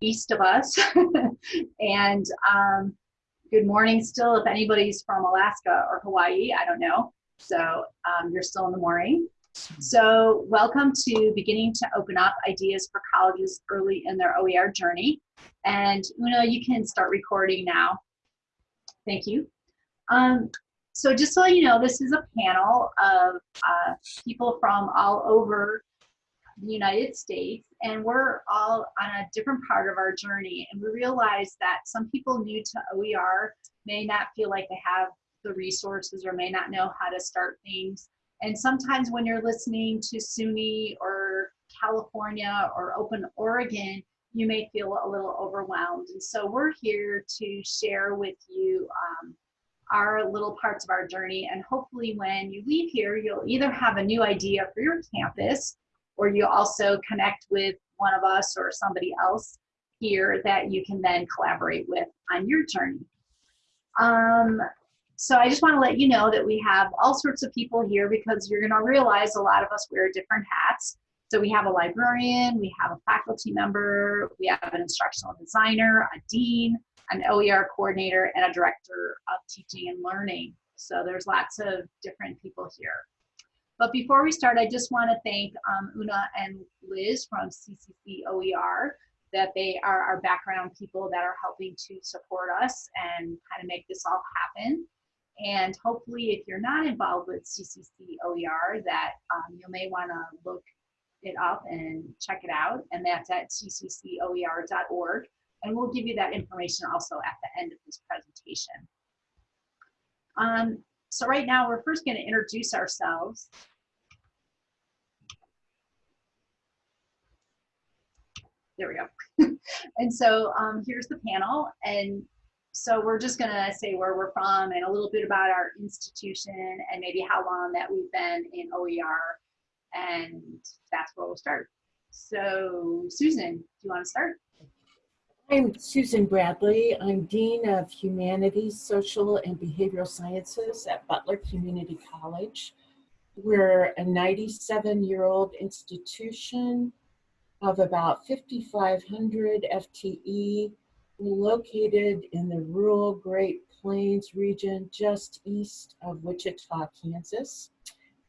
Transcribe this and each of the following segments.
east of us. and um, good morning still if anybody's from Alaska or Hawaii, I don't know. So um, you're still in the morning. So welcome to beginning to open up ideas for colleges early in their OER journey. And Una, you can start recording now. Thank you. Um, so just so you know, this is a panel of uh, people from all over the United States, and we're all on a different part of our journey. And we realize that some people new to OER may not feel like they have the resources or may not know how to start things. And sometimes when you're listening to SUNY or California or Open Oregon, you may feel a little overwhelmed. And so we're here to share with you um, our little parts of our journey. And hopefully when you leave here, you'll either have a new idea for your campus or you also connect with one of us or somebody else here that you can then collaborate with on your journey. Um, so I just want to let you know that we have all sorts of people here because you're going to realize a lot of us wear different hats. So we have a librarian, we have a faculty member, we have an instructional designer, a dean, an OER coordinator, and a director of teaching and learning. So there's lots of different people here. But before we start, I just want to thank um, Una and Liz from CCC OER that they are our background people that are helping to support us and kind of make this all happen. And hopefully, if you're not involved with CCC OER, that um, you may want to look it up and check it out. And that's at cccoer.org. And we'll give you that information also at the end of this presentation. Um, so right now, we're first going to introduce ourselves. There we go. and so um, here's the panel. And so we're just going to say where we're from and a little bit about our institution and maybe how long that we've been in OER. And that's where we'll start. So Susan, do you want to start? I'm Susan Bradley. I'm Dean of Humanities, Social and Behavioral Sciences at Butler Community College. We're a 97 year old institution of about 5,500 FTE located in the rural Great Plains region just east of Wichita, Kansas.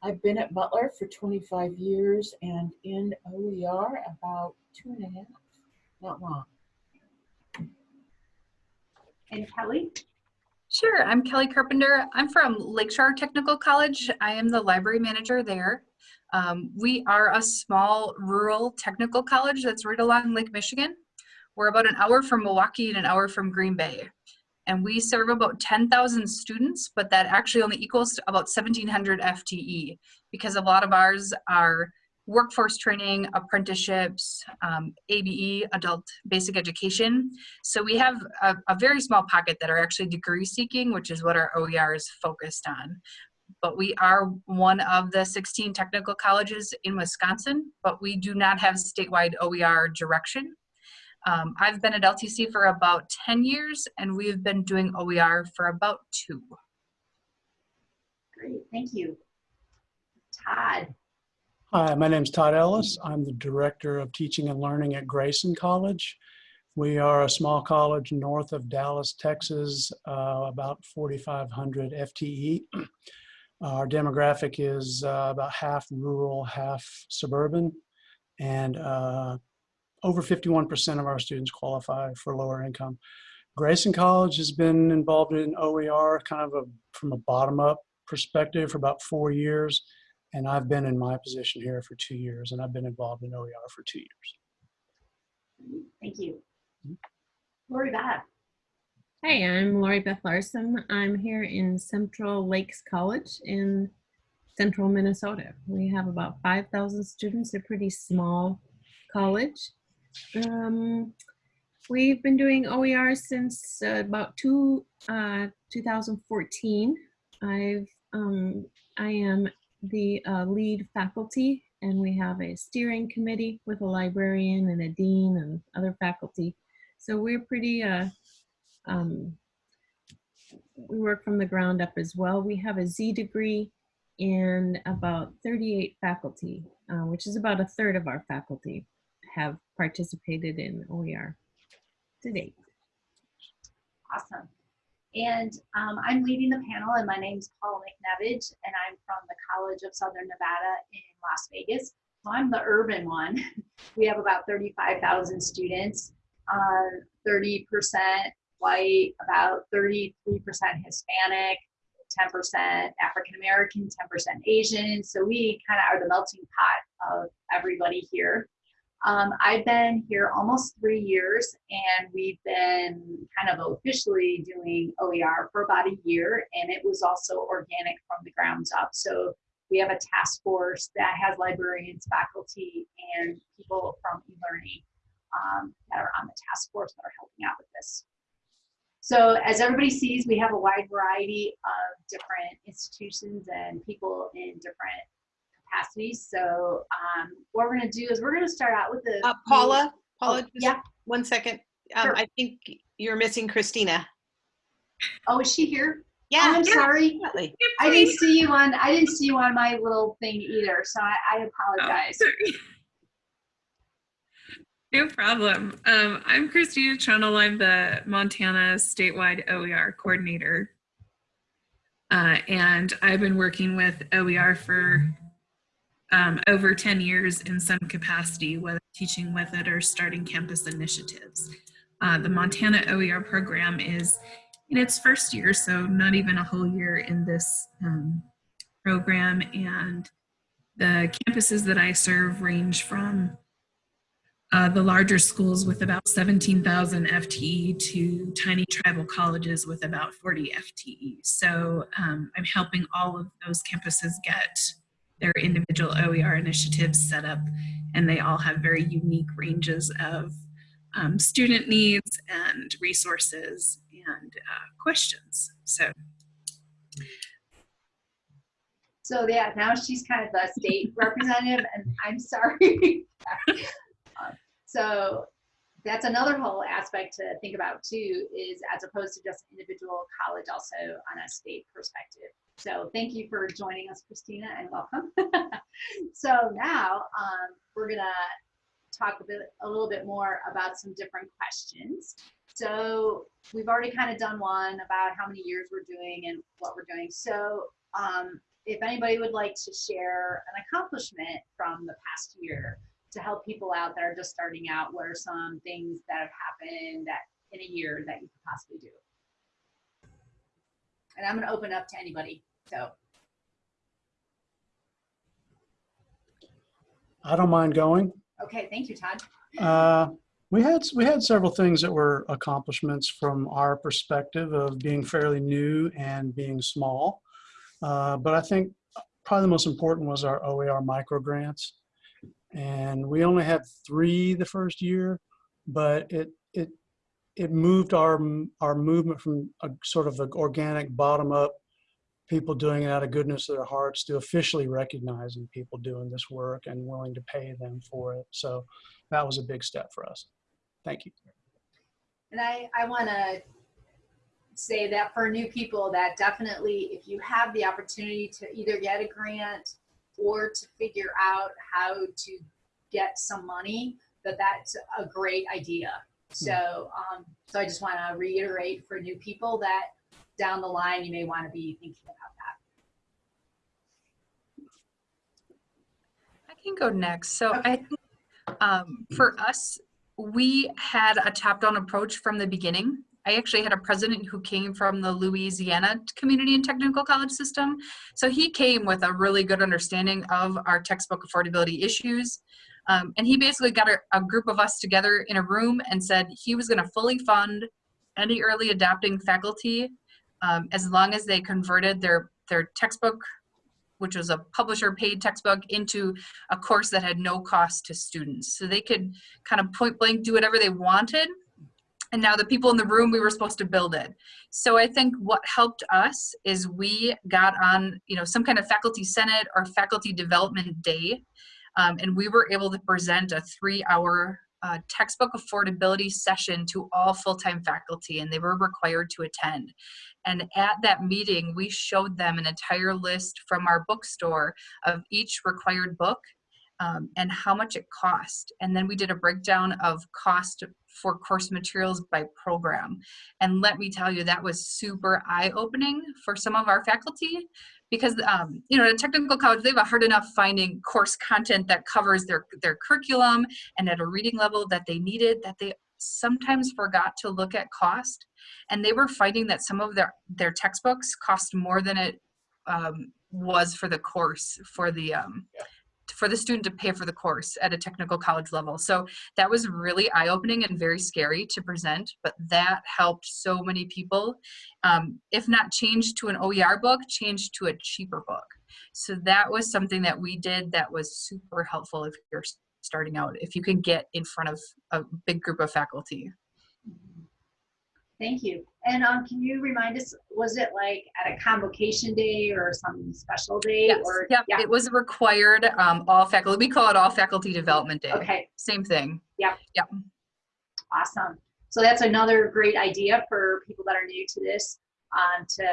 I've been at Butler for 25 years and in OER about two and a half, not long. And Kelly? Sure, I'm Kelly Carpenter. I'm from Lakeshore Technical College. I am the library manager there. Um, we are a small rural technical college that's right along Lake Michigan. We're about an hour from Milwaukee and an hour from Green Bay. And we serve about 10,000 students, but that actually only equals about 1,700 FTE because a lot of ours are workforce training, apprenticeships, um, ABE, adult basic education. So we have a, a, very small pocket that are actually degree seeking, which is what our OER is focused on. But we are one of the 16 technical colleges in Wisconsin, but we do not have statewide OER direction. Um, I've been at LTC for about 10 years and we've been doing OER for about two. Great, thank you. Todd. Hi, my name is Todd Ellis. I'm the Director of Teaching and Learning at Grayson College. We are a small college north of Dallas, Texas, uh, about 4,500 FTE. Our demographic is uh, about half rural, half suburban, and uh, over 51% of our students qualify for lower income. Grayson College has been involved in OER kind of a, from a bottom up perspective for about four years and I've been in my position here for two years, and I've been involved in OER for two years. Thank you. Lori Beth. Hey, I'm Lori Beth Larson. I'm here in Central Lakes College in central Minnesota. We have about 5,000 students, a pretty small college. Um, we've been doing OER since uh, about two, uh, 2014. I've um, I am the uh, lead faculty and we have a steering committee with a librarian and a dean and other faculty. So we're pretty, uh, um, we work from the ground up as well. We have a Z degree and about 38 faculty, uh, which is about a third of our faculty have participated in OER. to date. Awesome. And um, I'm leading the panel, and my name's Paul McNevage, and I'm from the College of Southern Nevada in Las Vegas. So I'm the urban one. We have about 35,000 students, uh, 30% white, about 33% Hispanic, 10% African American, 10% Asian. So we kind of are the melting pot of everybody here. Um, I've been here almost three years, and we've been kind of officially doing OER for about a year, and it was also organic from the grounds up. So we have a task force that has librarians, faculty, and people from eLearning um, that are on the task force that are helping out with this. So as everybody sees, we have a wide variety of different institutions and people in different capacities. So um, what we're going to do is we're going to start out with the Uh, Paula, Paula, Oh, just yeah. one second. Um, Sure. I think you're missing Christina. Oh, is she here? Yeah, Oh, I'm sorry. definitely. I didn't see you on. I didn't see you on my little thing either. So I, I apologize. Oh, No problem. Um, I'm Christina Trundle. I'm the Montana statewide OER coordinator. Uh, and I've been working with OER for um, over 10 years in some capacity, whether teaching with it or starting campus initiatives. Uh, the Montana OER program is in its first year, so not even a whole year in this um, program. And the campuses that I serve range from uh, the larger schools with about 17,000 FTE to tiny tribal colleges with about 40 FTE. So um, I'm helping all of those campuses get their individual OER initiatives set up, and they all have very unique ranges of um, student needs and resources and uh, questions. So So yeah, now she's kind of the state representative, and I'm sorry. Um, so that's another whole aspect to think about too, is as opposed to just individual college, also on a state perspective. So thank you for joining us, Christina, and welcome. so now um, we're gonna talk a bit, a little bit more about some different questions. So we've already kind of done one about how many years we're doing and what we're doing. So um, if anybody would like to share an accomplishment from the past year to help people out that are just starting out, what are some things that have happened that in a year that you could possibly do? And I'm going to open up to anybody. So I don't mind going. okay, thank you, Todd. Uh, we had we had several things that were accomplishments from our perspective of being fairly new and being small. Uh, but I think probably the most important was our OER micro grants, and we only had three the first year, but it it it moved our our movement from a sort of an organic bottom up people doing it out of goodness of their hearts to officially recognizing people doing this work and willing to pay them for it. So that was a big step for us. Thank you. And I, I want to say that for new people that definitely if you have the opportunity to either get a grant or to figure out how to get some money, that that's a great idea. So, um, so I just want to reiterate for new people that down the line you may want to be thinking about that. I can go next. So I think um, for us, we had a top-down approach from the beginning. I actually had a president who came from the Louisiana Community and Technical College system. So he came with a really good understanding of our textbook affordability issues. Um, and he basically got a, a group of us together in a room and said he was going to fully fund any early adapting faculty um, as long as they converted their, their textbook which was a publisher paid textbook into a course that had no cost to students. So they could kind of point blank do whatever they wanted. And now the people in the room, we were supposed to build it. So I think what helped us is we got on, you know, some kind of faculty senate or faculty development day. Um, and we were able to present a three hour uh, textbook affordability session to all full-time faculty and they were required to attend. And at that meeting, we showed them an entire list from our bookstore of each required book um, and how much it cost. And then we did a breakdown of cost for course materials by program. And let me tell you, that was super eye-opening for some of our faculty because um, you know at a technical college they have a hard enough finding course content that covers their their curriculum and at a reading level that they needed that they sometimes forgot to look at cost and they were finding that some of their their textbooks cost more than it um, was for the course for the um, for the student to pay for the course at a technical college level. So that was really eye-opening and very scary to present but that helped so many people um, if not change to an oer book change to a cheaper book. So that was something that we did that was super helpful if you're starting out if you can get in front of a big group of faculty Thank you. And um, can you remind us, was it like at a convocation day or some special day? yes Or yep. yeah. it was required um, all faculty we call it all faculty development day Okay, same thing Yeah. Yeah. awesome. So that's another great idea for people that are new to this um, to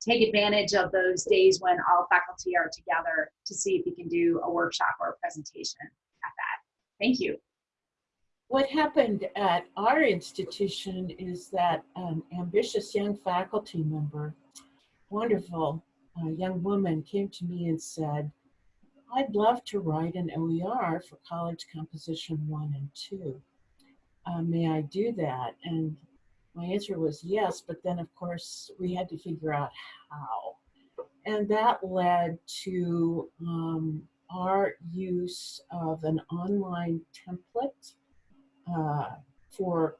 take advantage of those days when all faculty are together to see if you can do a workshop or a presentation at that. Thank you. What happened at our institution is that an ambitious young faculty member, wonderful uh, young woman, came to me and said, I'd love to write an OER for college composition one and two. Uh, may I do that? And my answer was yes, but then of course we had to figure out how. And that led to um, our use of an online template uh, for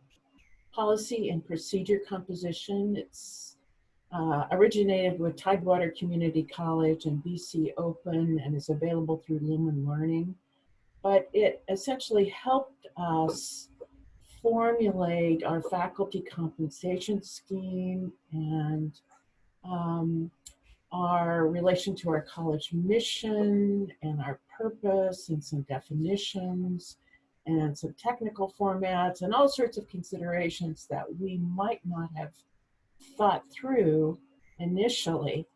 policy and procedure composition. It's uh, originated with Tidewater Community College and BC Open and is available through Lumen Learning. But it essentially helped us formulate our faculty compensation scheme and um, our relation to our college mission and our purpose and some definitions and some technical formats and all sorts of considerations that we might not have thought through initially.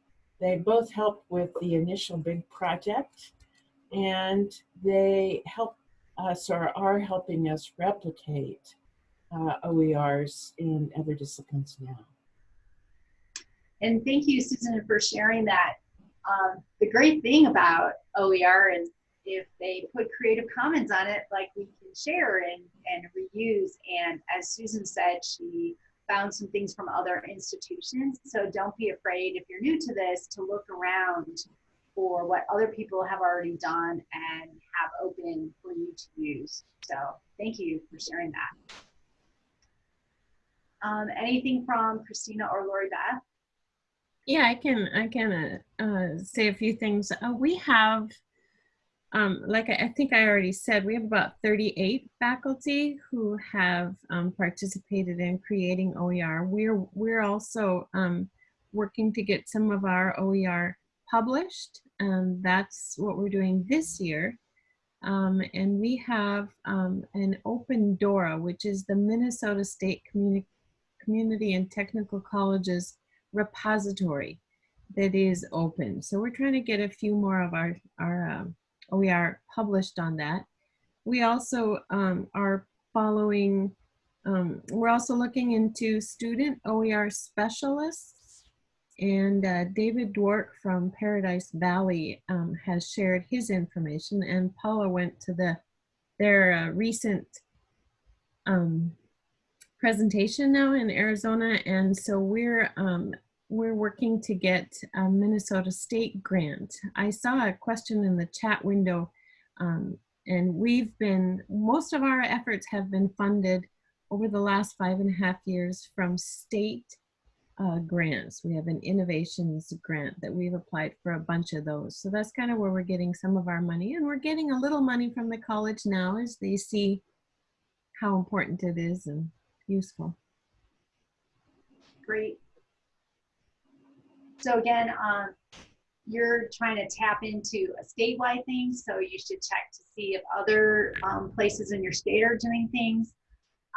They both help with the initial big project and they help us or are helping us replicate uh, OERs in other disciplines now. And thank you, Susan, for sharing that. Um, the great thing about OER is if they put Creative Commons on it, like we can share and, and reuse. And as Susan said, she found some things from other institutions. So don't be afraid if you're new to this to look around for what other people have already done and have open for you to use. So thank you for sharing that. Um, anything from Christina or Lori Beth? Yeah, I can I can uh, uh, say a few things. Uh, we have, um, like I, I think I already said, we have about 38 faculty who have um, participated in creating OER. We're we're also um, working to get some of our OER published, and that's what we're doing this year. Um, and we have um, an open DORA, which is the Minnesota State Communi Community and Technical Colleges repository that is open. So we're trying to get a few more of our, our um, OER published on that. We also um, are following, um, we're also looking into student OER specialists and uh, David Dwork from Paradise Valley um, has shared his information and Paula went to the their uh, recent um, presentation now in Arizona, and so we're um, we're working to get a Minnesota State grant. I saw a question in the chat window, um, and we've been most of our efforts have been funded over the last five and a half years from state uh, grants. We have an innovations grant that we've applied for a bunch of those. So that's kind of where we're getting some of our money, and we're getting a little money from the college now as they see how important it is and useful. Great. So again, um, you're trying to tap into a statewide thing, so you should check to see if other um, places in your state are doing things.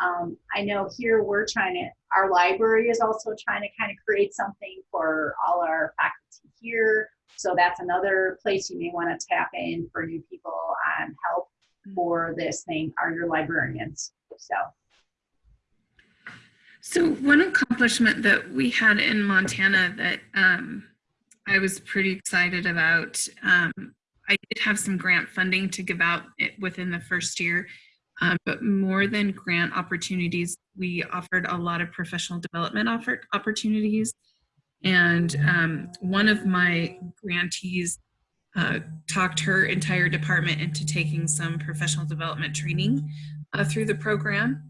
Um, I know here we're trying to, our library is also trying to kind of create something for all our faculty here. So that's another place you may want to tap in for new people and help for this thing are your librarians. So So one accomplishment that we had in Montana that um, I was pretty excited about, um, I did have some grant funding to give out it within the first year, um, but more than grant opportunities, we offered a lot of professional development opportunities. And um, one of my grantees uh, talked her entire department into taking some professional development training uh, through the program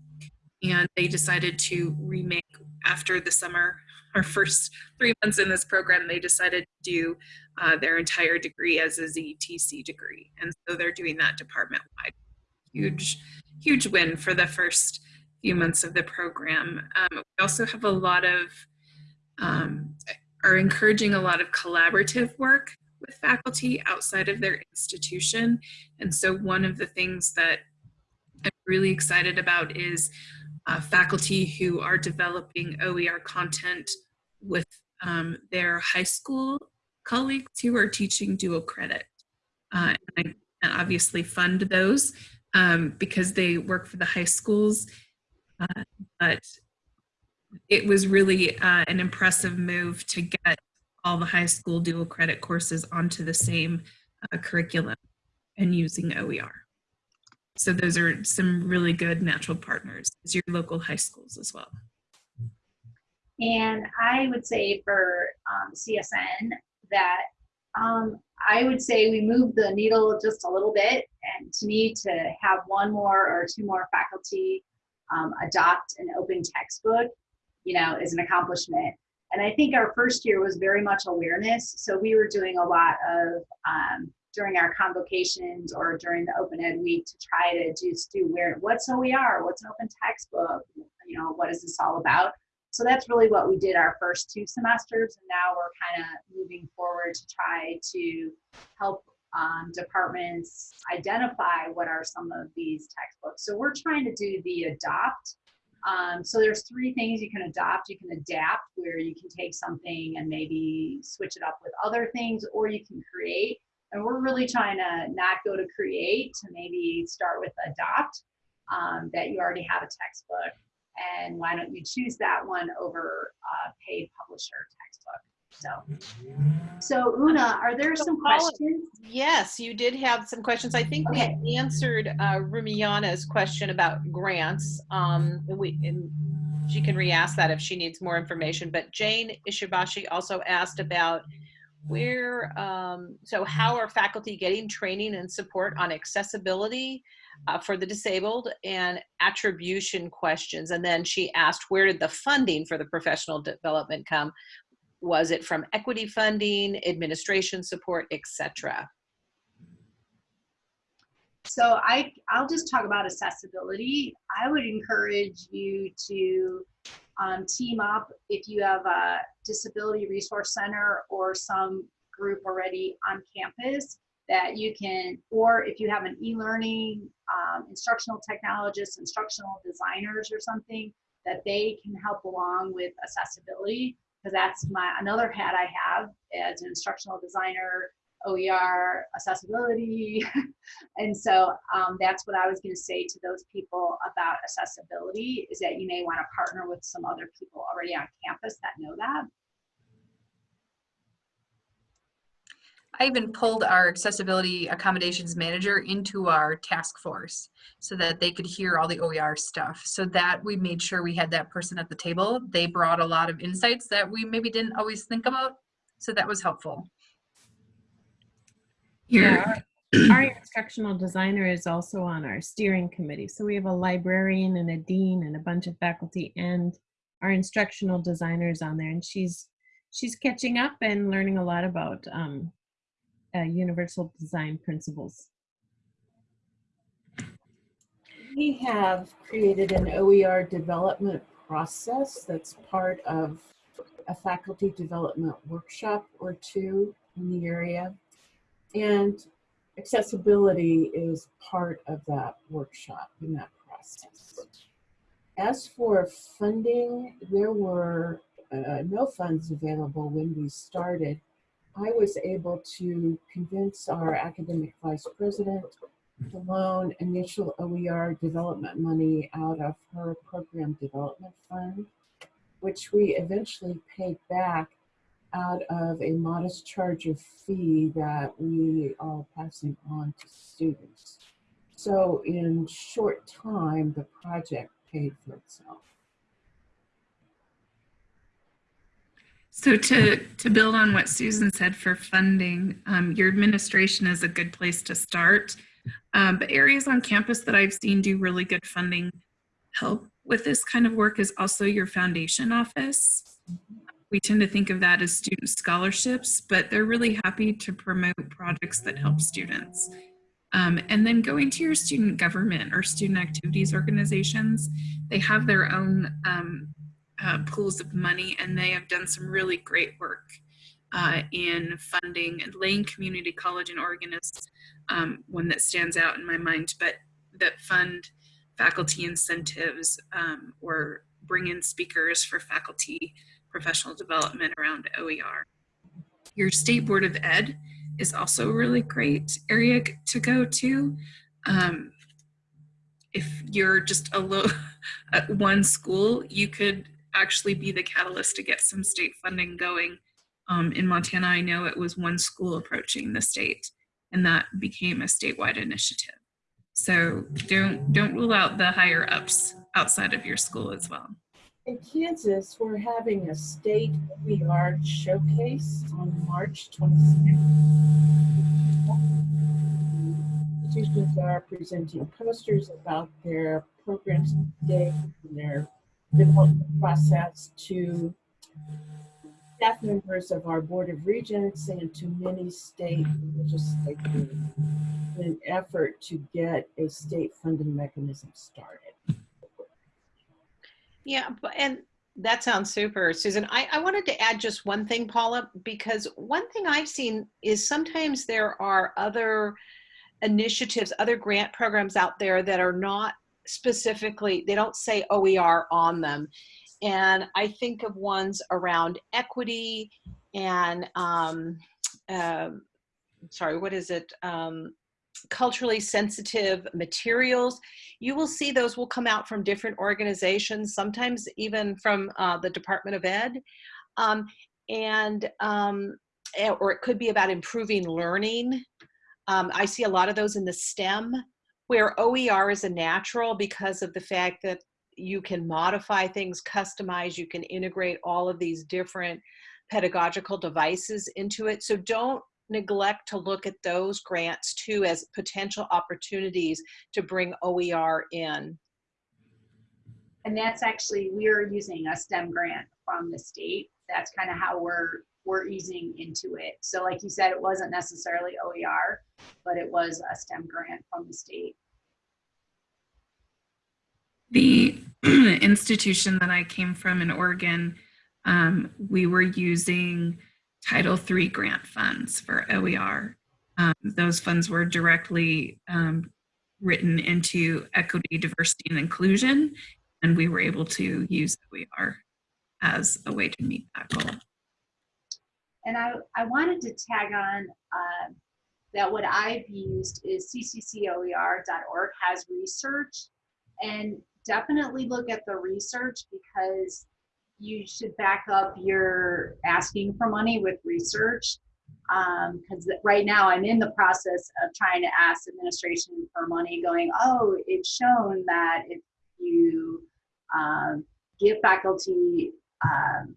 and they decided to remake after the summer our first three months in this program they decided to do uh, their entire degree as a ztc degree. And so they're doing that department wide huge huge win for the first few months of the program. Um, we also have a lot of um, are encouraging a lot of collaborative work with faculty outside of their institution. And so one of the things that i'm really excited about is uh, faculty who are developing OER content with um, their high school colleagues who are teaching dual credit. Uh, and I obviously fund those um, because they work for the high schools. Uh, but it was really uh, an impressive move to get all the high school dual credit courses onto the same uh, curriculum and using OER. So those are some really good natural partners as your local high schools as well. And I would say for um, CSN that um, I would say we moved the needle just a little bit. And to me, to have one more or two more faculty um, adopt an open textbook, you know, is an accomplishment. And I think our first year was very much awareness. So we were doing a lot of um, during our convocations or during the open ed week to try to just do where what's OER, what's an open textbook, you know, what is this all about? So that's really what we did our first two semesters, and now we're kind of moving forward to try to help um, departments identify what are some of these textbooks. So we're trying to do the adopt. Um, so there's three things you can adopt. You can adapt, where you can take something and maybe switch it up with other things, or you can create. And we're really trying to not go to create, to maybe start with adopt, um, that you already have a textbook and why don't you choose that one over a paid publisher textbook? So, so Una, are there some questions? Yes, you did have some questions. I think Okay. we answered uh, Rumiana's question about grants. Um, we, and she can re-ask that if she needs more information. But Jane Ishibashi also asked about where, um, so how are faculty getting training and support on accessibility uh, for the disabled and attribution questions? And then she asked, where did the funding for the professional development come? Was it from equity funding, administration support, etc.? So I, I'll just talk about accessibility. I would encourage you to um, team up if you have a disability resource center or some group already on campus that you can, or if you have an e-learning um, instructional technologists, instructional designers or something, that they can help along with accessibility. Because that's my another hat I have as an instructional designer, OER, accessibility. and so um, that's what I was going to say to those people about accessibility is that you may want to partner with some other people already on campus that know that. I even pulled our accessibility accommodations manager into our task force so that they could hear all the OER stuff. So that we made sure we had that person at the table. They brought a lot of insights that we maybe didn't always think about. So that was helpful. Here, Yeah, our instructional designer is also on our steering committee. So we have a librarian and a dean and a bunch of faculty and our instructional designer is on there and she's she's catching up and learning a lot about um, uh, universal design principles. We have created an OER development process that's part of a faculty development workshop or two in the area. And accessibility is part of that workshop in that process. As for funding, there were uh, no funds available when we started. I was able to convince our academic vice president to loan initial OER development money out of her program development fund, which we eventually paid back out of a modest charge of fee that we are passing on to students. So in short time, the project paid for itself. So to, to build on what Susan said for funding, um, your administration is a good place to start. Um, but areas on campus that I've seen do really good funding help with this kind of work is also your foundation office. We tend to think of that as student scholarships, but they're really happy to promote projects that help students. Um, and then going to your student government or student activities organizations, they have their own um, uh, pools of money and they have done some really great work uh, in funding and Lane Community College in Oregon is um, one that stands out in my mind, but that fund faculty incentives um, or bring in speakers for faculty professional development around OER. Your State Board of Ed is also a really great area to go to. Um, if you're just a low at one school, you could actually be the catalyst to get some state funding going. Um, in Montana, I know it was one school approaching the state, and that became a statewide initiative. So don't don't rule out the higher ups outside of your school as well. In Kansas, we're having a state OER showcase on March 26th. Institutions are presenting posters about their programs today and their development process to staff members of our Board of Regents and to many state legislators in an effort to get a state funding mechanism started. Yeah, and that sounds super, Susan. I, I wanted to add just one thing, Paula, because one thing I've seen is sometimes there are other initiatives, other grant programs out there that are not specifically, they don't say OER on them. And I think of ones around equity and, um, um sorry, what is it? Um, culturally sensitive materials. You will see those will come out from different organizations, sometimes even from uh, the Department of Ed. Um, and, um, eh, or it could be about improving learning. Um, I see a lot of those in the STEM where OER is a natural because of the fact that you can modify things, customize, you can integrate all of these different pedagogical devices into it. So don't neglect to look at those grants too as potential opportunities to bring OER in. And that's actually, we're using a STEM grant from the state. That's kind of how we're, we're easing into it. So like you said, it wasn't necessarily OER, but it was a STEM grant from the state. The institution that I came from in Oregon, um, we were using Title III grant funds for OER. Um, those funds were directly um, written into equity, diversity, and inclusion, and we were able to use OER as a way to meet that goal. And I, I wanted to tag on uh, that what I've used is cccoer.org has research and definitely look at the research because you should back up your asking for money with research because um, right now I'm in the process of trying to ask administration for money going, oh, it's shown that if you um, give faculty um,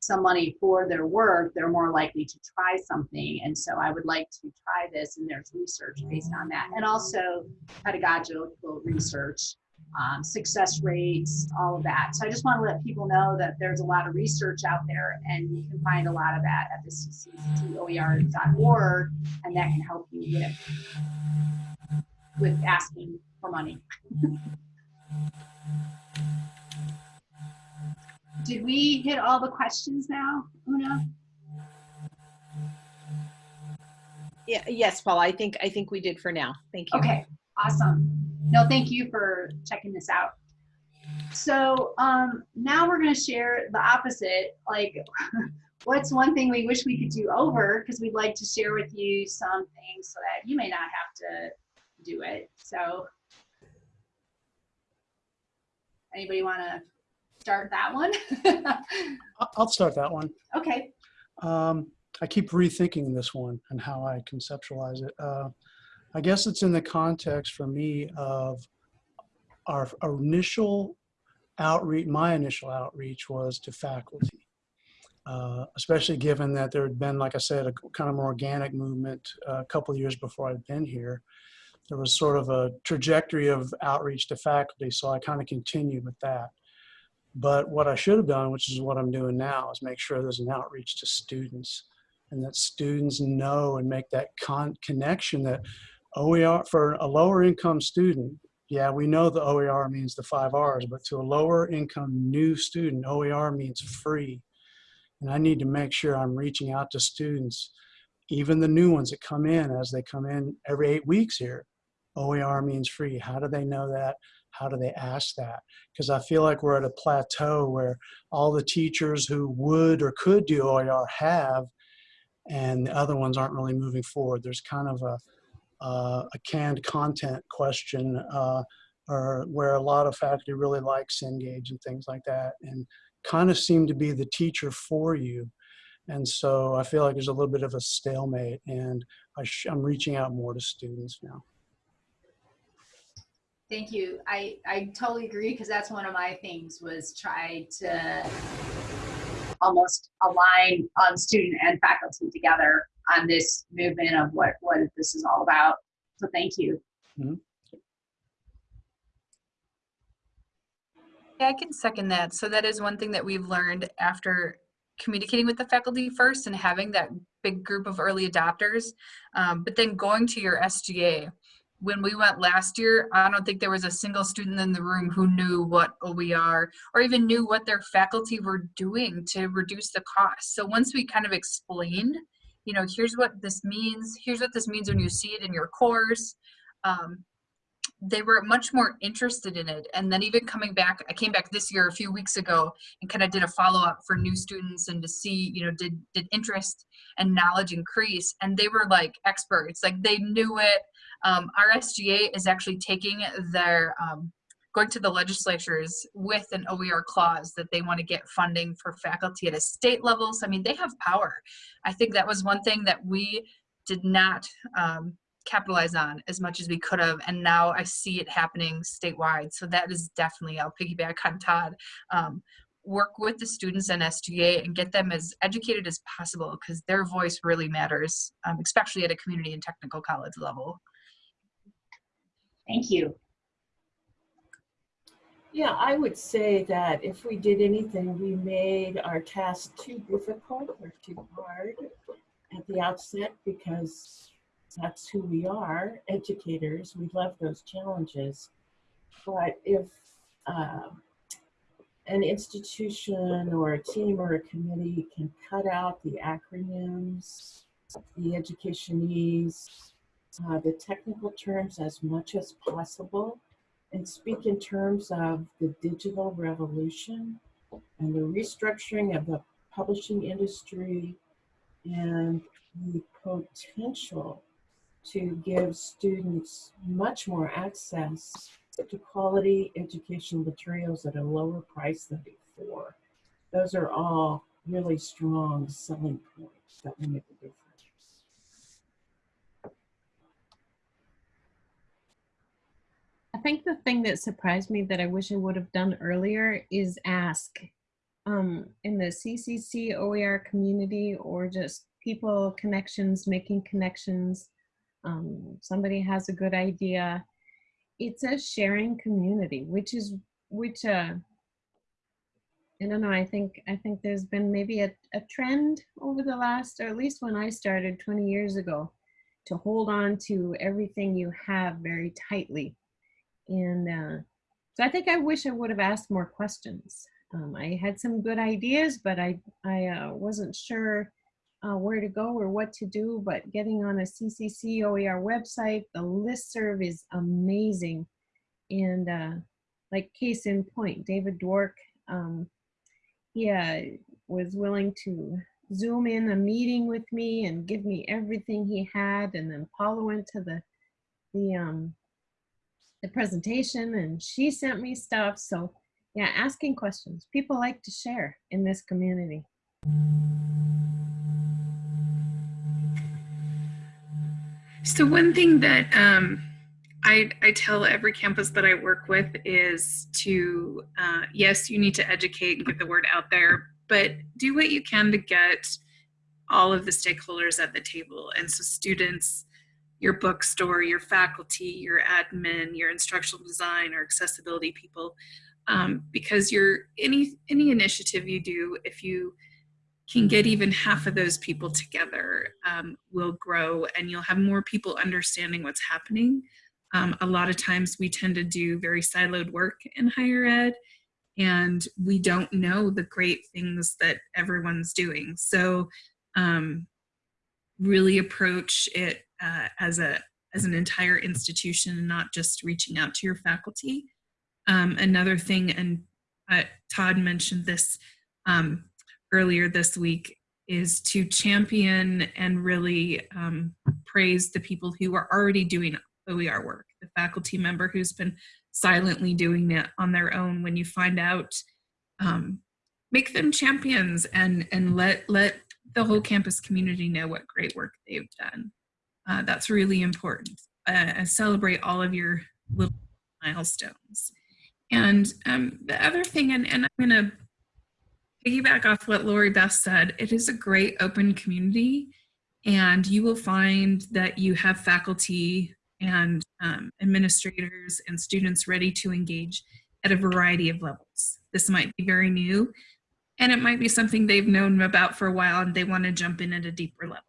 some money for their work, they're more likely to try something. And so I would like to try this and there's research based on that. And also pedagogical research um, success rates, all of that. So I just want to let people know that there's a lot of research out there and you can find a lot of that at the cccoer.org and that can help you with, with asking for money. Did we hit all the questions now, Una? Yeah, yes, Paul, I think, I think we did for now. Thank you. Okay, awesome. No, thank you for checking this out. So um, now we're going to share the opposite. Like what's one thing we wish we could do over? Because we'd like to share with you some things so that you may not have to do it. So anybody want to start that one? I'll start that one. okay. Um, I keep rethinking this one and how I conceptualize it. Uh, I guess it's in the context for me of our initial outreach, my initial outreach was to faculty. Uh, especially given that there had been, like I said, a kind of more organic movement uh, a couple years before I'd been here. There was sort of a trajectory of outreach to faculty, so I kind of continued with that. But what I should have done, which is what I'm doing now, is make sure there's an outreach to students and that students know and make that con connection that OER, for a lower income student, yeah, we know the OER means the five R's, but to a lower income new student, OER means free. And I need to make sure I'm reaching out to students, even the new ones that come in as they come in every eight weeks here. OER means free. How do they know that? How do they ask that? Because I feel like we're at a plateau where all the teachers who would or could do OER have, and the other ones aren't really moving forward. There's kind of a, uh, a canned content question uh, or where a lot of faculty really like Cengage and things like that and kind of seem to be the teacher for you. And so I feel like there's a little bit of a stalemate and I I'm reaching out more to students now. Thank you. I, I totally agree because that's one of my things was try to almost align um, student and faculty together on this movement of what, what this is all about. So thank you. Yeah, I can second that. So that is one thing that we've learned after communicating with the faculty first and having that big group of early adopters. Um, but then going to your SGA. When we went last year, I don't think there was a single student in the room who knew what OER or even knew what their faculty were doing to reduce the cost. So once we kind of explained, you know, here's what this means, here's what this means when you see it in your course, um, they were much more interested in it. And then even coming back, I came back this year a few weeks ago and kind of did a follow up for new students and to see, you know, did did interest and knowledge increase? And they were like experts, like they knew it. Um, our SGA is actually taking their um, going to the legislatures with an OER clause that they want to get funding for faculty at a state level. So I mean, they have power. I think that was one thing that we did not um, capitalize on as much as we could have and now i see it happening statewide so that is definitely i'll piggyback on todd um, work with the students and sga and get them as educated as possible because their voice really matters um, especially at a community and technical college level Thank you. Yeah, I would say that if we did anything, we made our task too difficult or too hard at the outset because that's who we are, educators. We love those challenges. But if uh, an institution or a team or a committee can cut out the acronyms, the educationese, uh, the technical terms as much as possible, and speak in terms of the digital revolution and the restructuring of the publishing industry and the potential to give students much more access to quality educational materials at a lower price than before. Those are all really strong selling points that will make a difference. I think the thing that surprised me that I wish I would have done earlier is ask um, in the CCC OER community or just people connections, making connections. Um, somebody has a good idea. It's a sharing community, which is which. Uh, I don't know. I think I think there's been maybe a, a trend over the last, or at least when I started 20 years ago, to hold on to everything you have very tightly and uh, so I think I wish I would have asked more questions. Um, I had some good ideas, but I, I uh, wasn't sure uh, where to go or what to do. But getting on a CCC OER website, the listserv is amazing. And uh, like case in point, David Dwork, um, he uh, was willing to Zoom in a meeting with me and give me everything he had. And then Paula went to the, the, um, the presentation and she sent me stuff. So yeah, asking questions. People like to share in this community. So one thing that um, I, I tell every campus that I work with is to, uh, yes, you need to educate and get the word out there, but do what you can to get all of the stakeholders at the table. And so students, your bookstore, your faculty, your admin, your instructional design or accessibility people, um, because your any any initiative you do, if you can get even half of those people together, um, will grow and you'll have more people understanding what's happening. Um, a lot of times we tend to do very siloed work in higher ed and we don't know the great things that everyone's doing. So um, really approach it uh, as a as an entire institution and not just reaching out to your faculty. Um, another thing, and uh, Todd mentioned this um, earlier this week, is to champion and really um, praise the people who are already doing OER work. The faculty member who's been silently doing it on their own. When you find out, um, make them champions and and let let the whole campus community know what great work they've done. Uh, that's really important. Uh, celebrate all of your little milestones. And um, the other thing, and, and I'm going to piggyback off what Lori Beth said, it is a great open community and you will find that you have faculty and um, administrators and students ready to engage at a variety of levels. This might be very new and it might be something they've known about for a while and they want to jump in at a deeper level.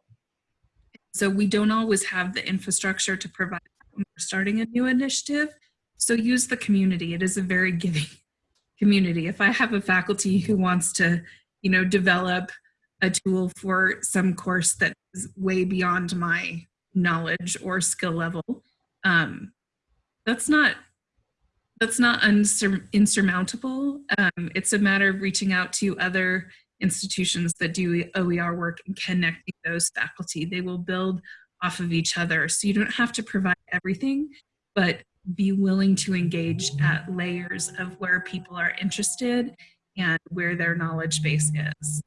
So we don't always have the infrastructure to provide when we're starting a new initiative. So use the community. It is a very giving community. If I have a faculty who wants to, you know, develop a tool for some course that is way beyond my knowledge or skill level, um, that's not that's not insurmountable. Um, it's a matter of reaching out to other institutions that do OER work and connecting those faculty. They will build off of each other. So you don't have to provide everything, but be willing to engage at layers of where people are interested and where their knowledge base is.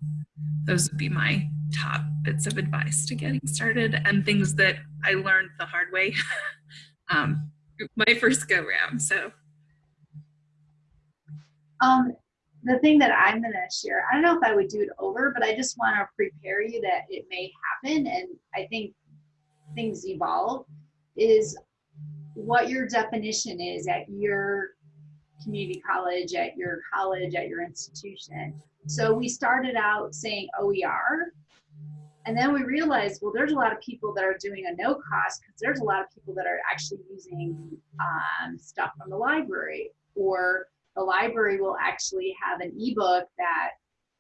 Those would be my top bits of advice to getting started and things that I learned the hard way um, my first go round. So, um, the thing that I'm going to share, I don't know if I would do it over, but I just want to prepare you that it may happen. And I think things evolve is what your definition is at your community college, at your college, at your institution. So we started out saying OER, and then we realized, well, there's a lot of people that are doing a no cost because there's a lot of people that are actually using um, stuff from the library or the library will actually have an ebook that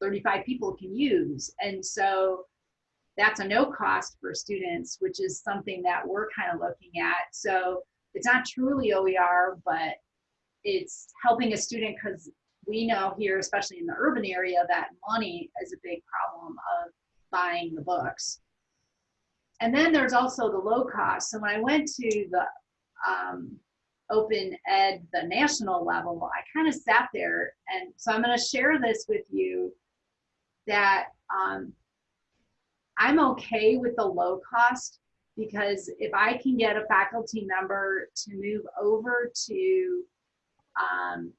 35 people can use. And so that's a no cost for students, which is something that we're kind of looking at. So it's not truly OER, but it's helping a student because we know here, especially in the urban area, that money is a big problem of buying the books. And then there's also the low cost. So when I went to the um, open ed, the national level, I kind of sat there. And so I'm going to share this with you that um, I'm okay with the low cost because if I can get a faculty member to move over to um,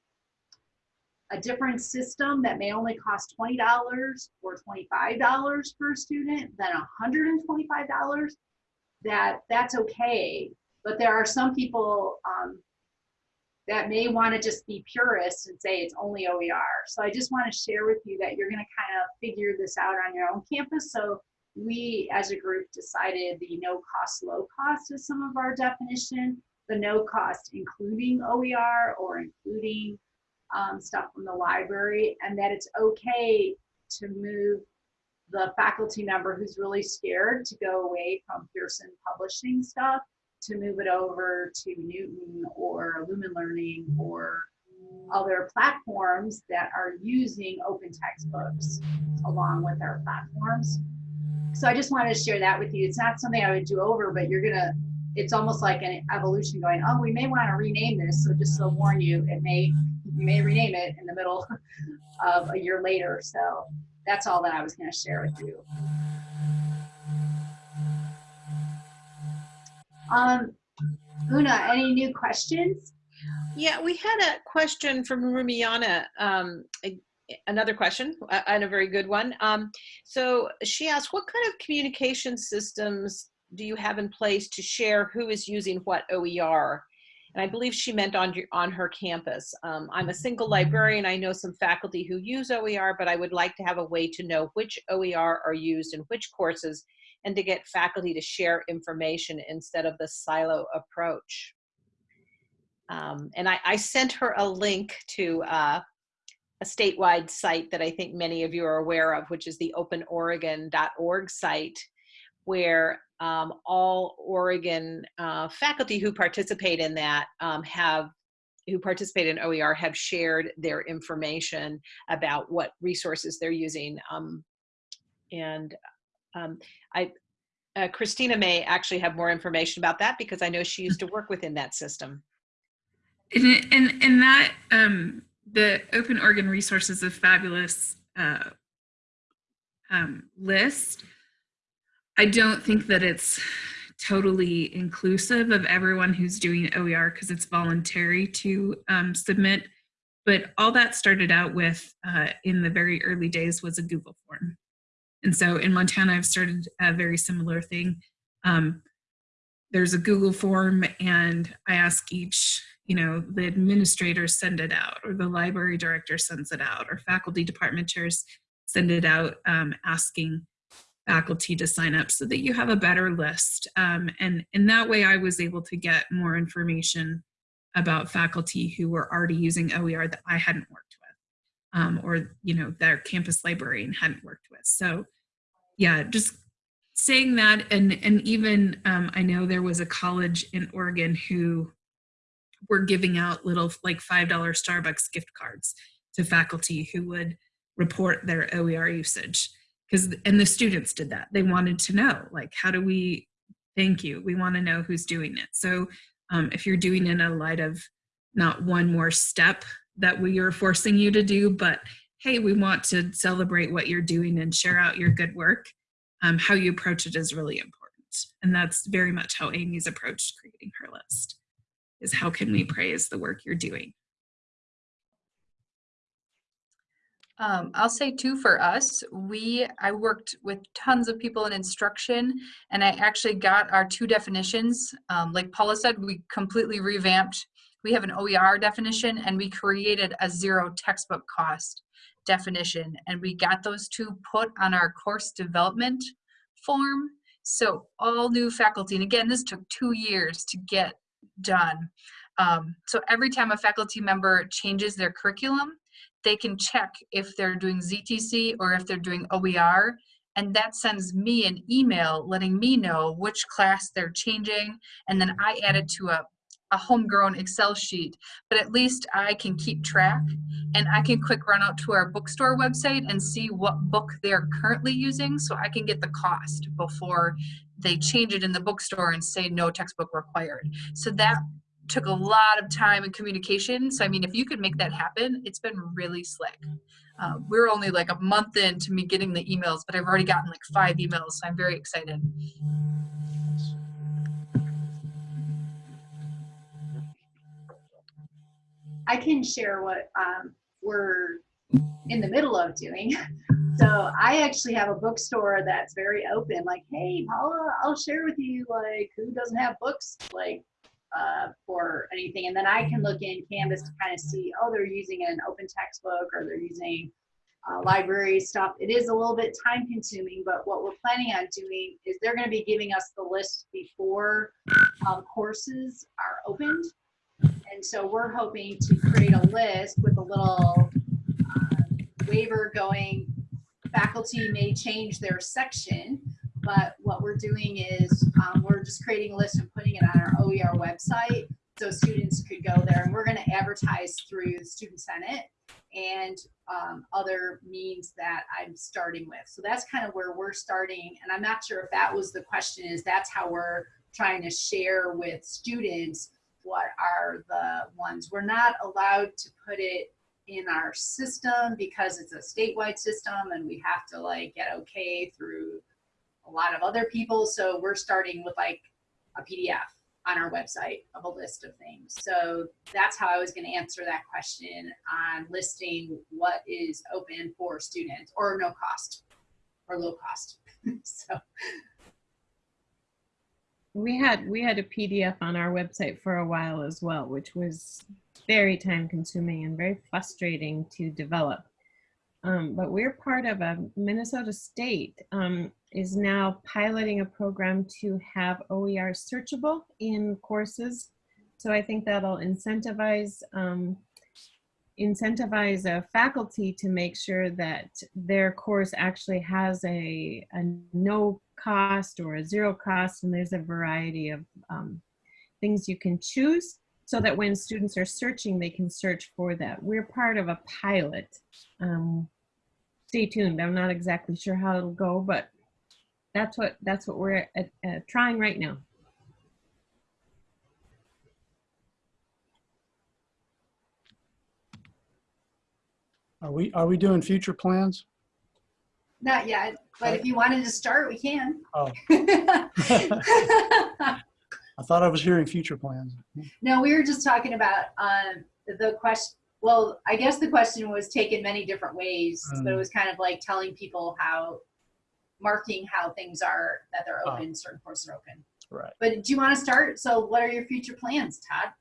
a different system that may only cost $20 or $25 per student than $125, that that's okay. But there are some people um, that may want to just be purists and say it's only OER. So I just want to share with you that you're going to kind of figure this out on your own campus. So we as a group decided the no cost, low cost is some of our definition, the no cost including OER or including um, stuff from the library, and that it's okay to move the faculty member who's really scared to go away from Pearson publishing stuff to move it over to Knewton or Lumen Learning or other platforms that are using open textbooks along with our platforms. So I just wanted to share that with you. It's not something I would do over, but you're gonna, it's almost like an evolution going, oh, we may want to rename this. So just to warn you, it may, you may rename it in the middle of a year later. So that's all that I was gonna share with you. Um, Una, any new questions? Yeah, we had a question from Rumiana. Um, another question, and a very good one. Um, so she asked, what kind of communication systems do you have in place to share who is using what OER? And I believe she meant on on her campus. Um, I'm a single librarian. I know some faculty who use OER, but I would like to have a way to know which OER are used in which courses and to get faculty to share information instead of the silo approach. Um, and I, I sent her a link to uh, a statewide site that I think many of you are aware of, which is the openoregon.org site, where um, all Oregon uh, faculty who participate in that um, have who participate in OER have shared their information about what resources they're using. Um, and um, I, uh, Christina may actually have more information about that because I know she used to work within that system. And, and, and that, um, the Open Oregon Resource is a fabulous uh, um, list. I don't think that it's totally inclusive of everyone who's doing OER because it's voluntary to um, submit. But all that started out with uh, in the very early days was a Google form. And so in Montana, I've started a very similar thing. Um, there's a Google form and I ask each, you know, the administrators send it out or the library director sends it out or faculty department chairs send it out um, asking faculty to sign up so that you have a better list. Um, and in that way, I was able to get more information about faculty who were already using OER that I hadn't worked um, or, you know, their campus librarian hadn't worked with. So yeah, just saying that and and even um, i know there was a college in oregon who were giving out little like five dollar starbucks gift cards to faculty who would report their oer usage. Because and the students did that. They wanted to know like how do we thank you? We want to know who's doing it. So um, if you're doing it in a light of not one more step that we are forcing you to do but hey we want to celebrate what you're doing and share out your good work um, how you approach it is really important. And that's very much how Amy's approached creating her list is how can we praise the work you're doing? Um, I'll say too for us, we, I worked with tons of people in instruction and I actually got our two definitions. Um, like Paula said, we completely revamped. We have an OER definition and we created a zero textbook cost definition and we got those two put on our course development form. So all new faculty, and again, this took two years to get done. Um, so every time a faculty member changes their curriculum, they can check if they're doing ZTC or if they're doing OER, and that sends me an email letting me know which class they're changing, and then I add it to a, a homegrown Excel sheet, but at least I can keep track and I can quick run out to our bookstore website and see what book they're currently using so I can get the cost before they change it in the bookstore and say no textbook required. So that took a lot of time and communication. So I mean, if you could make that happen, it's been really slick. Uh, we're only like a month into me getting the emails, but I've already gotten like five emails, so I'm very excited. I can share what um, we're in the middle of doing. So I actually have a bookstore that's very open. Like, hey, Paula, I'll share with you like who doesn't have books like uh, for anything, and then I can look in Canvas to kind of see, oh, they're using an open textbook or they're using uh, library stuff. It is a little bit time consuming, but what we're planning on doing is they're going to be giving us the list before um, courses are opened. And so we're hoping to create a list with a little uh, waiver going, faculty may change their section, but what we're doing is um, we're just creating a list and putting it on our OER website so students could go there. And we're going to advertise through the Student Senate and um, other means that I'm starting with. So that's kind of where we're starting. And I'm not sure if that was the question is that's how we're trying to share with students what are the ones. We're not allowed to put it in our system because it's a statewide system and we have to like get okay through a lot of other people. So we're starting with like a PDF on our website of a list of things. So that's how I was going to answer that question on listing what is open for students or no cost or low cost. so We had we had a PDF on our website for a while as well, which was very time consuming and very frustrating to develop. Um, but we're part of a Minnesota State um, is now piloting a program to have OER searchable in courses. So I think that'll incentivize um, incentivize a faculty to make sure that their course actually has a, a no cost or a zero cost, and there's a variety of um, things you can choose so that when students are searching, they can search for that. We're part of a pilot. Um, stay tuned. I'm not exactly sure how it'll go, but that's what that's what we're at, trying right now. Are we, are we doing future plans? not yet, but if you wanted to start, we can. Oh. I thought I was hearing future plans. no, we were just talking about um, the question. Well, I guess the question was taken many different ways, but it Mm. was kind of like telling people how, marking how things are that they're Ah. open, certain courses are open. Right. But do you want to start? So, what are your future plans, Todd?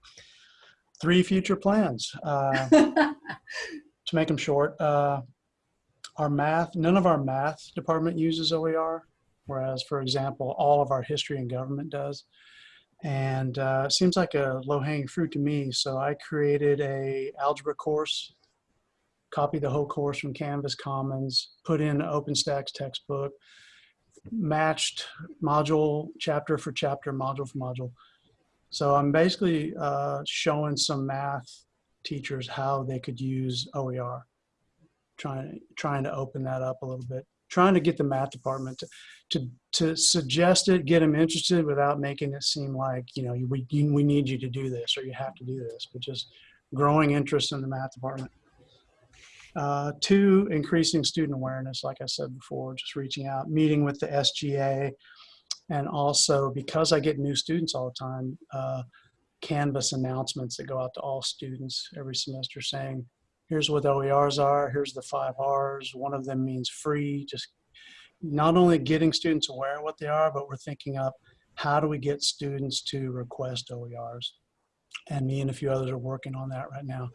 Three future plans. Uh, to make them short, uh, our math, none of our math department uses OER, whereas, for example, all of our history and government does. And uh, it seems like a low-hanging fruit to me, so I created a algebra course, copied the whole course from Canvas Commons, put in OpenStax textbook, matched module chapter for chapter, module for module. So I'm basically uh, showing some math teachers how they could use OER. Trying trying to open that up a little bit. Trying to get the math department to to, to suggest it, get them interested without making it seem like you know we you, we need you to do this or you have to do this, but just growing interest in the math department. Uh, two, increasing student awareness, like I said before, just reaching out, meeting with the SGA, and also because I get new students all the time, uh, Canvas announcements that go out to all students every semester saying, here's what OERs are, here's the five R's, one of them means free, just not only getting students aware of what they are, but we're thinking up how do we get students to request OERs? And me and a few others are working on that right now.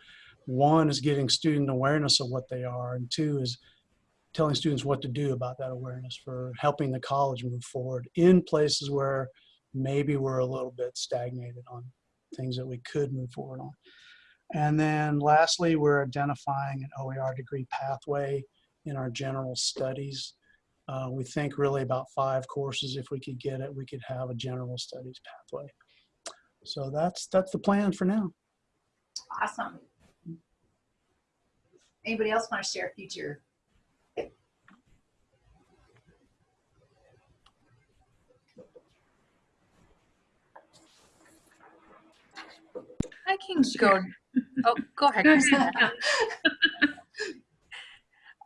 One is getting student awareness of what they are, and two is telling students what to do about that awareness for helping the college move forward in places where maybe we're a little bit stagnated on things that we could move forward on. And then lastly, we're identifying an OER degree pathway in our general studies. Uh, we think really about five courses. If we could get it, we could have a general studies pathway. So that's that's the plan for now. Awesome. Anybody else want to share future? Go. Oh, go ahead.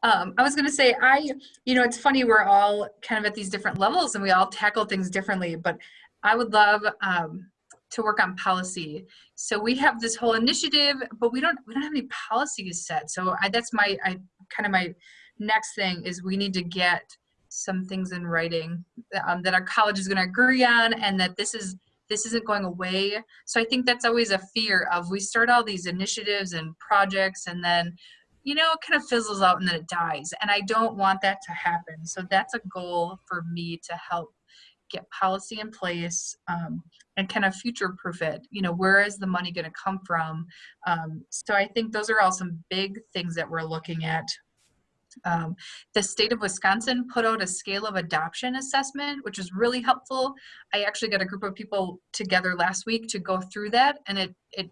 Um, I was going to say, I, you know, it's funny, we're all kind of at these different levels and we all tackle things differently, but I would love um, to work on policy. So we have this whole initiative, but we don't, we don't have any policies set. So I, that's my, I kind of my next thing is we need to get some things in writing um, that our college is going to agree on and that this is, this isn't going away. So I think that's always a fear of we start all these initiatives and projects and then you know, it kind of fizzles out and then it dies. And I don't want that to happen. So that's a goal for me to help get policy in place um, and kind of future proof it. You know, where is the money going to come from? Um, so I think those are all some big things that we're looking at. Um, the state of Wisconsin put out a scale of adoption assessment, which is really helpful. I actually got a group of people together last week to go through that, and it it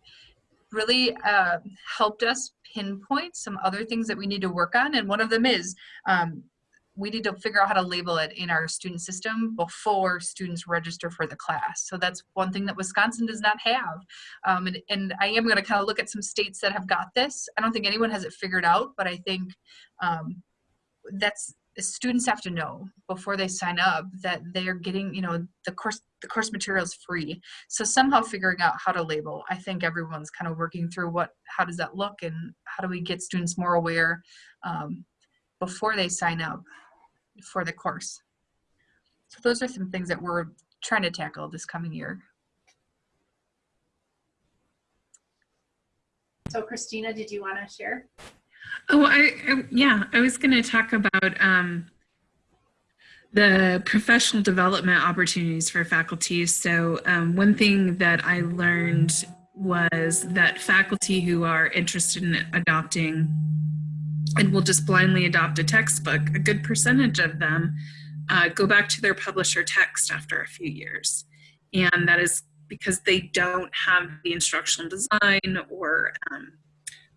really uh, helped us pinpoint some other things that we need to work on. And one of them is um, we need to figure out how to label it in our student system before students register for the class. So that's one thing that Wisconsin does not have. Um, and, and I am going to kind of look at some states that have got this. I don't think anyone has it figured out, but I think um, that's students have to know before they sign up that they're getting, you know, the course the course material is free. So somehow figuring out how to label. I think everyone's kind of working through what how does that look and how do we get students more aware um, before they sign up for the course. So those are some things that we're trying to tackle this coming year. So Christina, did you want to share? Oh, I, I yeah, I was going to talk about um, the professional development opportunities for faculty. So um, one thing that I learned was that faculty who are interested in adopting and will just blindly adopt a textbook, a good percentage of them uh, go back to their publisher text after a few years. And that is because they don't have the instructional design or um,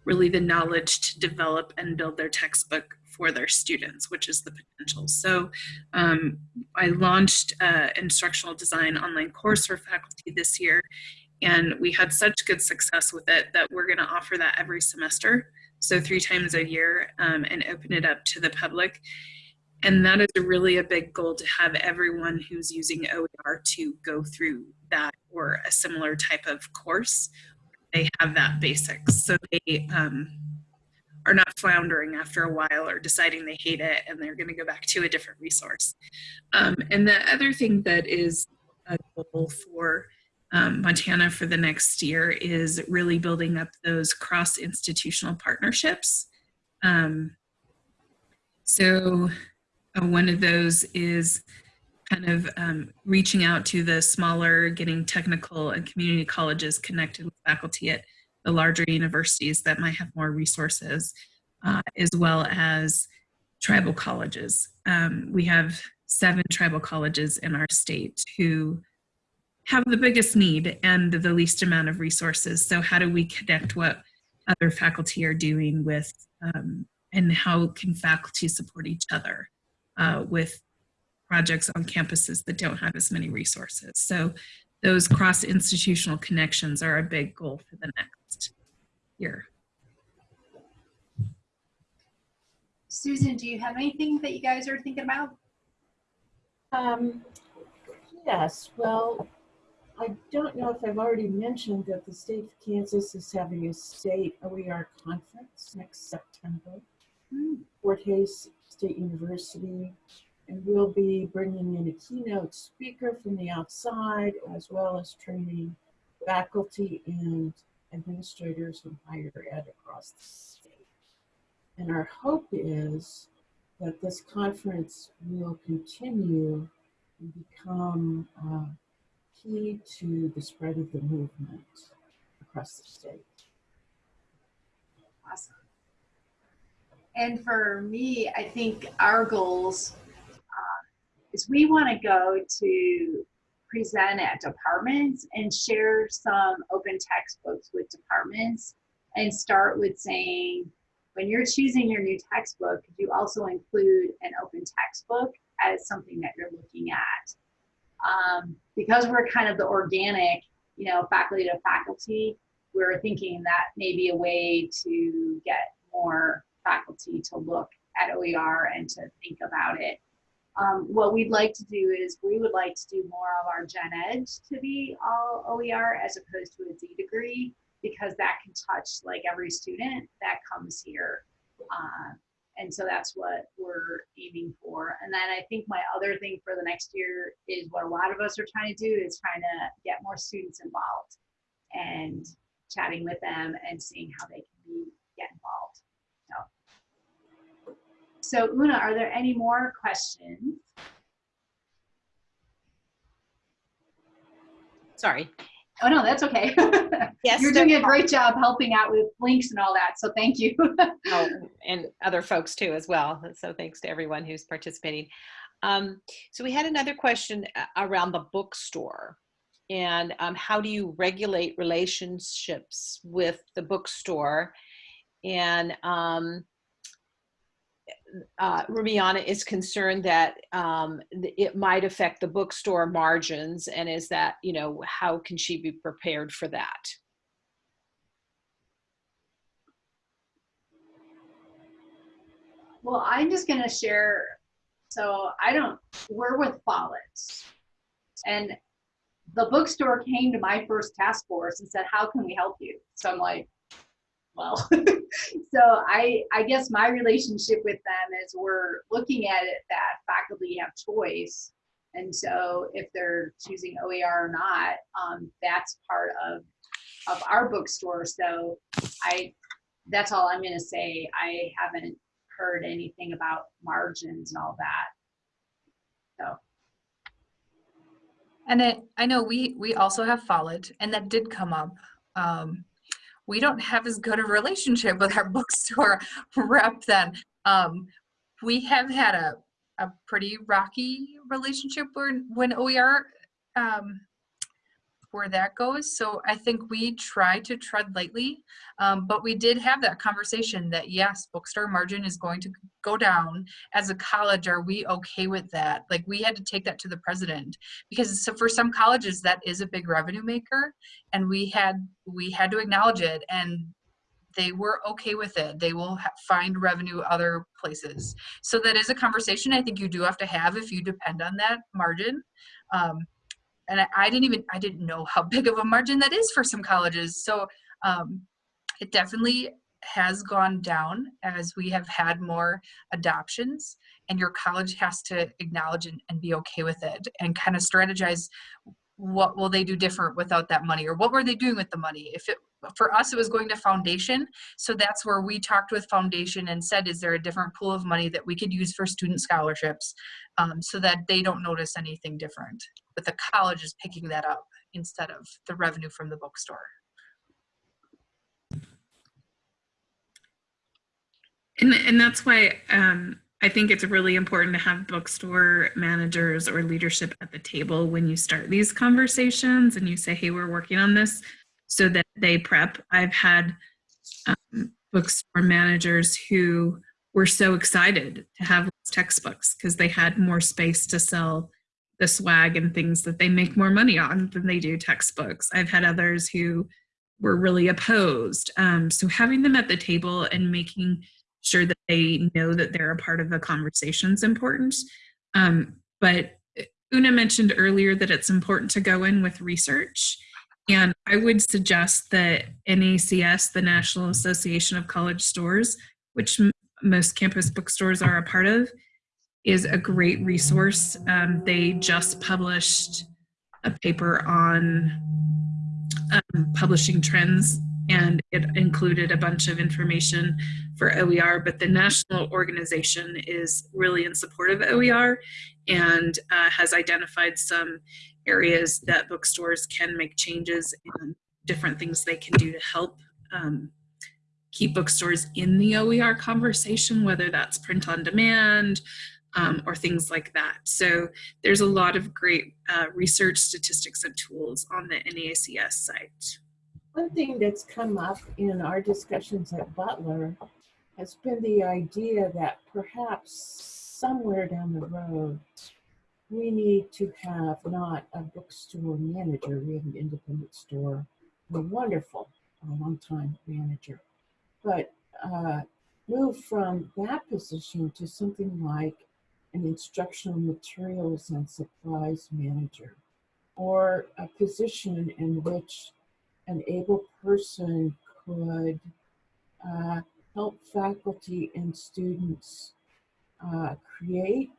really the knowledge to develop and build their textbook for their students, which is the potential. So um, I launched an instructional design online course for faculty this year, and we had such good success with it that we're gonna offer that every semester. So three times a year um, and open it up to the public. And that is really a big goal to have everyone who's using OER to go through that or a similar type of course. They have that basics. So they um, are not floundering after a while or deciding they hate it and they're going to go back to a different resource. Um, and the other thing that is a goal for um, Montana for the next year is really building up those cross-institutional partnerships. Um, so uh, one of those is kind of um, reaching out to the smaller, getting technical and community colleges connected with faculty at the larger universities that might have more resources, uh, as well as tribal colleges. Um, we have seven tribal colleges in our state who have the biggest need and the least amount of resources. So how do we connect what other faculty are doing with, um, and how can faculty support each other uh, with projects on campuses that don't have as many resources. So those cross-institutional connections are a big goal for the next year. Susan, do you have anything that you guys are thinking about? Um, yes, well, I don't know if I've already mentioned that the state of Kansas is having a state OER conference next September. Fort Hays State University, and we'll be bringing in a keynote speaker from the outside, as well as training faculty and administrators from higher ed across the state. And our hope is that this conference will continue and become uh, key to the spread of the movement across the state. Awesome. And for me, I think our goals uh, is we want to go to present at departments and share some open textbooks with departments and start with saying, when you're choosing your new textbook, you also include an open textbook as something that you're looking at? Um, because we're kind of the organic, you know, faculty to faculty, we're thinking that may be a way to get more faculty to look at OER and to think about it. Um, what we'd like to do is we would like to do more of our gen ed to be all OER as opposed to a Z degree because that can touch like every student that comes here. Uh, and so that's what we're aiming for. And then I think my other thing for the next year is what a lot of us are trying to do is trying to get more students involved and chatting with them and seeing how they can be get involved. So, so Una, are there any more questions? Sorry. Oh, no, that's okay. Yes, You're doing a great job helping out with links and all that, so thank you. Oh, and other folks too as well. So thanks to everyone who's participating. Um, so we had another question around the bookstore. And um, how do you regulate relationships with the bookstore? And um, uh, Rumiana is concerned that um, it might affect the bookstore margins. And is that, you know, how can she be prepared for that? Well, I'm just gonna share, so I don't, we're with Follett. And the bookstore came to my first task force and said, how can we help you? So I'm like, well, so I, I guess my relationship with them is we're looking at it that faculty have choice. And so if they're choosing OER or not, um, that's part of, of our bookstore. So I, that's all I'm gonna say. I haven't heard anything about margins and all that. So, And it, I know we, we also have Follett, and that did come up. Um, we don't have as good a relationship with our bookstore rep then. Um, we have had a, a pretty rocky relationship when, when OER, um, where that goes. So I think we try to tread lightly, um, but we did have that conversation that yes, bookstore margin is going to go down. As a college, are we okay with that? Like we had to take that to the president because so for some colleges that is a big revenue maker, and we had we had to acknowledge it and. They were okay with it. They will find revenue other places. So that is a conversation I think you do have to have if you depend on that margin. Um, and I, I didn't even I didn't know how big of a margin that is for some colleges. So um, it definitely has gone down as we have had more adoptions, and your college has to acknowledge and, and be okay with it, and kind of strategize what will they do different without that money, or what were they doing with the money? If it for us it was going to foundation, so that's where we talked with foundation and said, is there a different pool of money that we could use for student scholarships, um, so that they don't notice anything different but the college is picking that up instead of the revenue from the bookstore. And, and that's why um, I think it's really important to have bookstore managers or leadership at the table when you start these conversations and you say, hey, we're working on this so that they prep. I've had um, bookstore managers who were so excited to have textbooks because they had more space to sell the swag and things that they make more money on than they do textbooks. I've had others who were really opposed. Um, so having them at the table and making sure that they know that they're a part of the conversation is important. Um, but Una mentioned earlier that it's important to go in with research. And I would suggest that NACS, the National Association of College Stores, which most campus bookstores are a part of, is a great resource. Um, they just published a paper on um, publishing trends and it included a bunch of information for OER, but the national organization is really in support of OER and uh, has identified some areas that bookstores can make changes and different things they can do to help um, keep bookstores in the OER conversation, whether that's print on demand, um, or things like that. So there's a lot of great uh, research, statistics, and tools on the NACS site. One thing that's come up in our discussions at Butler has been the idea that perhaps somewhere down the road, we need to have not a bookstore manager, we have an independent store, a wonderful, a long time manager, but uh, move from that position to something like an instructional materials and supplies manager, or a position in which an able person could uh, help faculty and students uh, create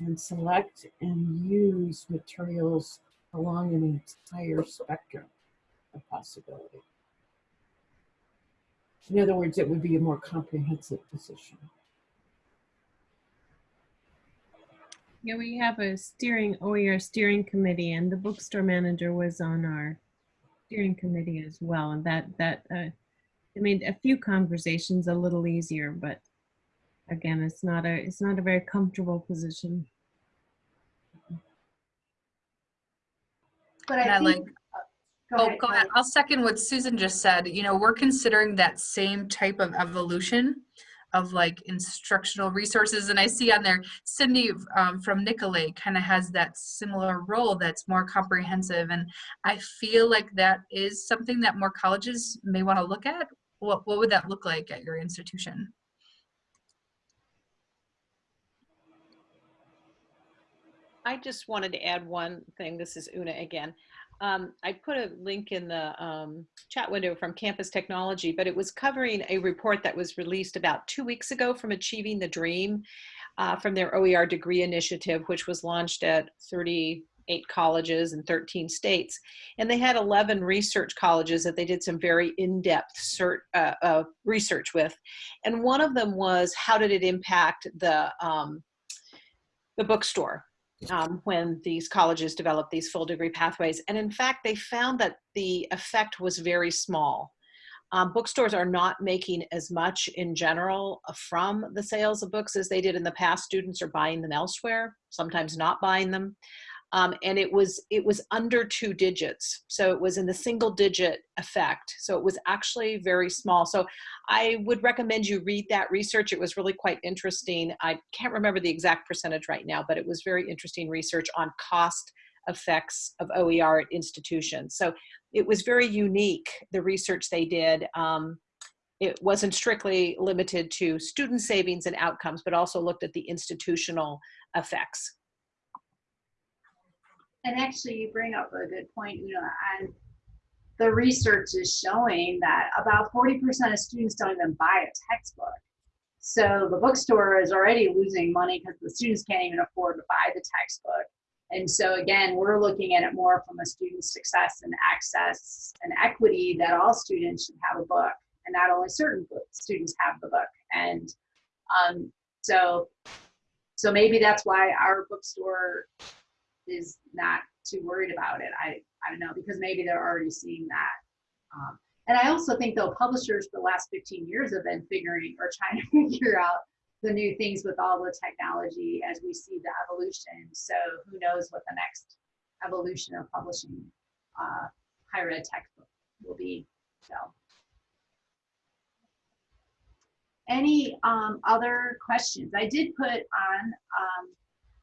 and select and use materials along an entire spectrum of possibility. In other words, it would be a more comprehensive position. Yeah, we have a steering OER steering committee, and the bookstore manager was on our steering committee as well, and that, that, uh, I made a few conversations a little easier, but again, it's not a, it's not a very comfortable position. But I I think. like- uh, Oh, ahead, go ahead. I'll second what Susan just said. You know, we're considering that same type of evolution of like instructional resources. And I see on there, Cindy um, from Nicolet kind of has that similar role that's more comprehensive. And I feel like that is something that more colleges may want to look at. What, what would that look like at your institution? I just wanted to add one thing. This is Una again. Um, I put a link in the um, chat window from Campus Technology, but it was covering a report that was released about two weeks ago from Achieving the Dream uh, from their OER degree initiative, which was launched at 38 colleges in 13 states. And they had 11 research colleges that they did some very in-depth uh, uh, research with. And one of them was how did it impact the, um, the bookstore? Um, when these colleges developed these full degree pathways. And in fact, they found that the effect was very small. Um, bookstores are not making as much in general from the sales of books as they did in the past. Students are buying them elsewhere, sometimes not buying them. Um, and it was it was under two digits. So it was in the single digit effect. So it was actually very small. So i would recommend you read that research. It was really quite interesting. I can't remember the exact percentage right now but it was very interesting research on cost effects of oer at institutions. So it was very unique the research they did. Um, it wasn't strictly limited to student savings and outcomes but also looked at the institutional effects And actually, you bring up a good point, you know, and the research is showing that about 40% of students don't even buy a textbook. So the bookstore is already losing money because the students can't even afford to buy the textbook. And so again, we're looking at it more from a student success and access and equity that all students should have a book and not only certain students have the book. And um, so, so maybe that's why our bookstore is not too worried about it. I, I don't know, because maybe they're already seeing that. Um, and I also think though publishers for the last 15 years have been figuring or trying to figure out the new things with all the technology as we see the evolution. So who knows what the next evolution of publishing uh, higher ed textbook will be. So any um, other questions? I did put on um,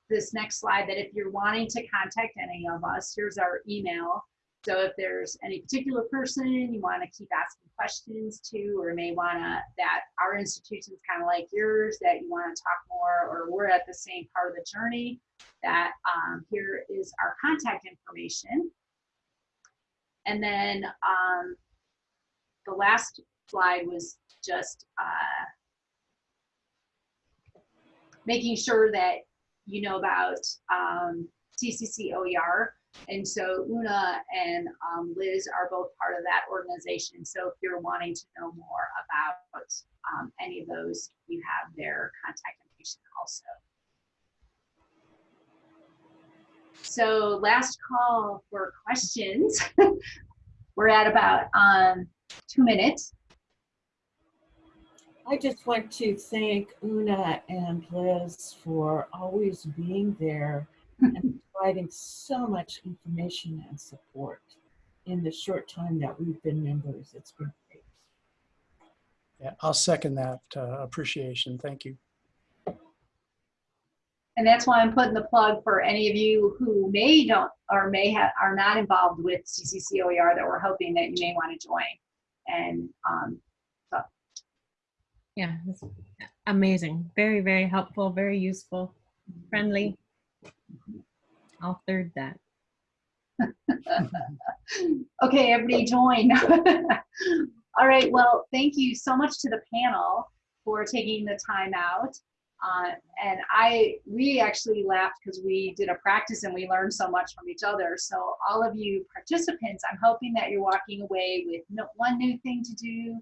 this next slide that if you're wanting to contact any of us, here's our email. So if there's any particular person you want to keep asking questions to, or may want to, that our institution's kind of like yours, that you want to talk more, or we're at the same part of the journey, that um, here is our contact information. And then um, the last slide was just uh, making sure that you know about um, CCC OER. And so Una and um, Liz are both part of that organization. So if you're wanting to know more about um, any of those, you have their contact information also. So last call for questions. We're at about um, two minutes. I just want to thank Una and Liz for always being there and providing so much information and support in the short time that we've been members. It's been great. Yeah, I'll second that uh, appreciation. Thank you. And that's why I'm putting the plug for any of you who may don't or may have are not involved with CCC OER that we're hoping that you may want to join. And um, Yeah, amazing. Very, very helpful, very useful, friendly. I'll third that. okay, everybody join. All right, well, thank you so much to the panel for taking the time out. Uh, and I, we actually laughed because we did a practice and we learned so much from each other. So all of you participants, I'm hoping that you're walking away with no, one new thing to do,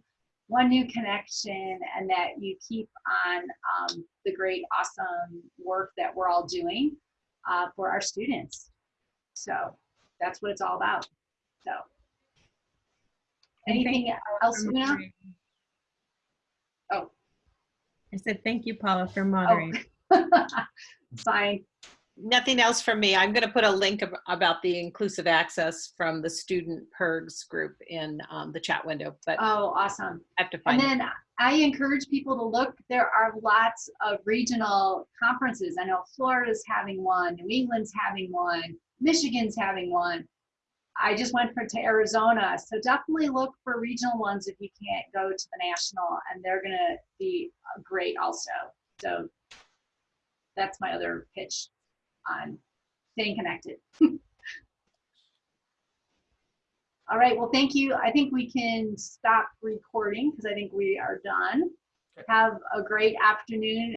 one new connection, and that you keep on um, the great, awesome work that we're all doing uh, for our students. So that's what it's all about. So Anything else, Una? Oh. I said, thank you, Paula, for Oh, moderating. Fine. Nothing else from me. I'm going to put a link ab- about the inclusive access from the student PIRGs group in um, the chat window, but Oh, awesome. have to And find it. then I encourage people to look, there are lots of regional conferences. I know Florida's having one, New England's having one, Michigan's having one. I just went for, to Arizona, so definitely look for regional ones if you can't go to the national, and they're gonna be uh, great also. So that's my other pitch on staying connected. All right, well, thank you. I think we can stop recording because I think we are done. Have a great afternoon